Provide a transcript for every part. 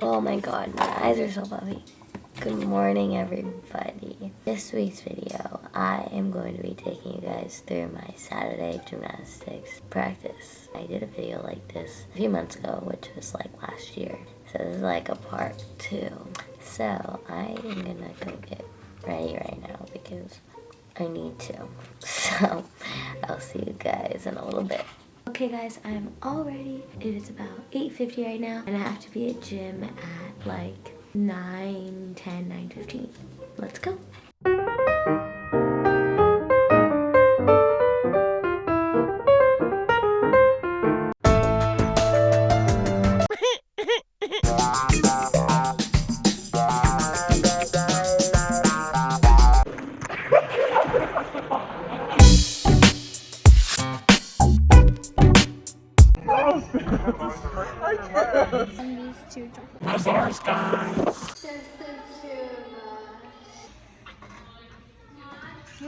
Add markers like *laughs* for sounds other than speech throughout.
Oh my god, my eyes are so puffy. Good morning, everybody. This week's video, I am going to be taking you guys through my Saturday gymnastics practice. I did a video like this a few months ago, which was like last year. So this is like a part two. So I am gonna go get ready right now because I need to. *laughs* So I'll see you guys in a little bit. Okay guys, I'm all ready. It is about 8.50 right now and I have to be at gym at like 9, 10, 9, 15. Let's go.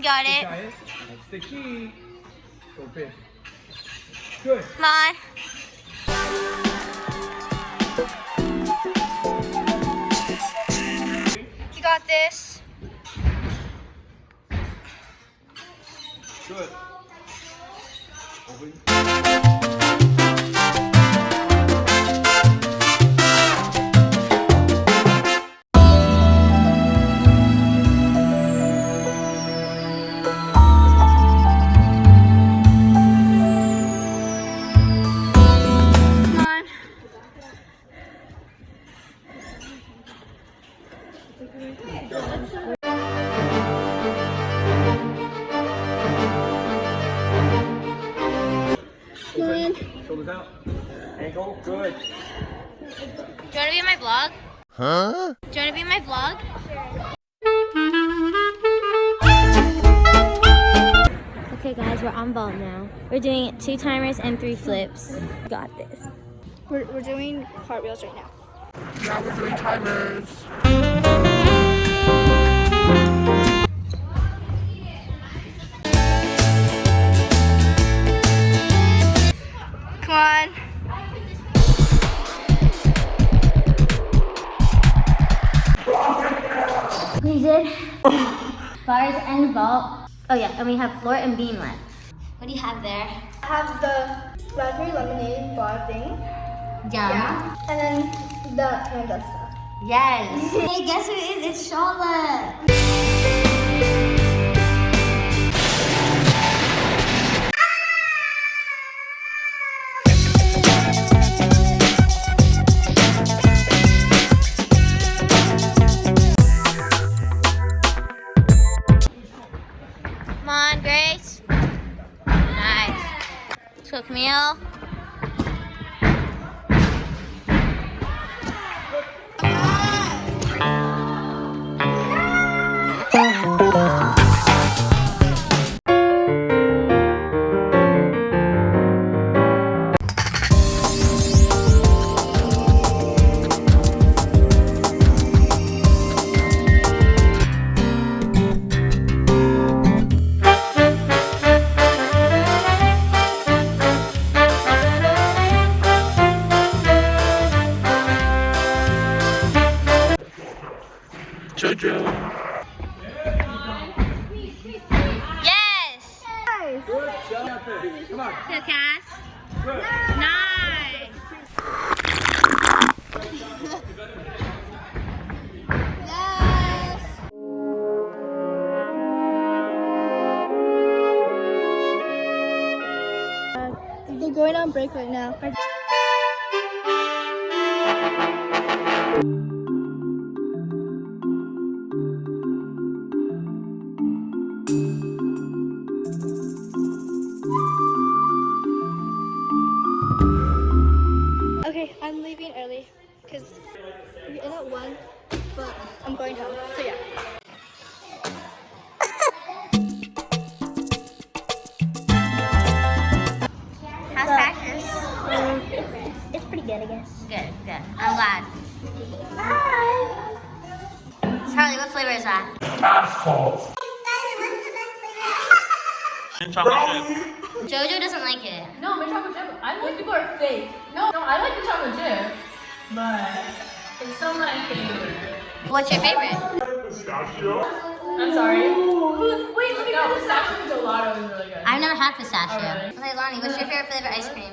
Got it. Got it. That's the key. Good. Come on. You got this. Good. Open. Shoulders out. Ankle. Good. Do you want to be in my vlog? Huh? Do you want to be in my vlog? Okay guys, we're on vault now. We're doing two timers and three flips. Got this. We're, we're doing cartwheels right now. Come on. We did bars and vault. Oh yeah, and we have floor and beam left. What do you have there? I have the raspberry lemonade bar thing. Yum. And then the panda stuff. Yes. *laughs* hey, guess who it is? It's Charlotte. Let's Come on. Good Cass. Good. Nice. They're going on break right now. Practice? it's, it's, it's pretty good, I guess. Good, good. I'm glad. Bye. Charlie, what flavor is that? Jojo doesn't like it. No, my chocolate chip. I like people are fake. No, no, I like the chocolate chip, but It's still my favorite. What's your favorite? Pistachio. I'm sorry. Wait, let me no, pistachio gelato is really good. I've never had pistachio. Oh, really? Okay, Lonnie, what's your favorite flavor ice cream?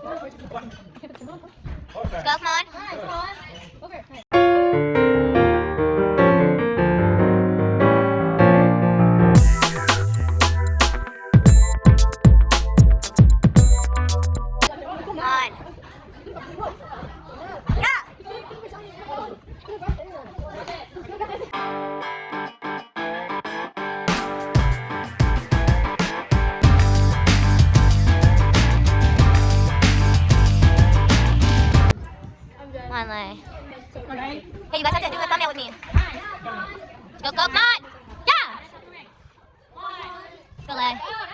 Go, come on. Come Hey, you guys have to do a thumbnail with me. Go, go, on! Yeah! Go.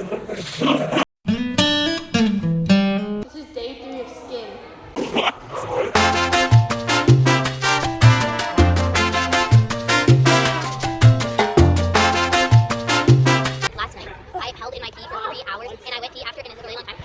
This is day three of skin. Last night, I held in my pee for three hours, and I went pee after, and it long time.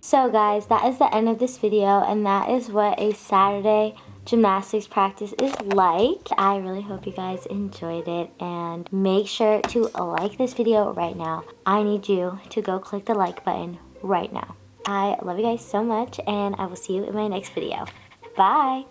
So guys, that is the end of this video and that is what a Saturday gymnastics practice is like. I really hope you guys enjoyed it and make sure to like this video right now. I need you to go click the like button right now. I love you guys so much and I will see you in my next video. Bye!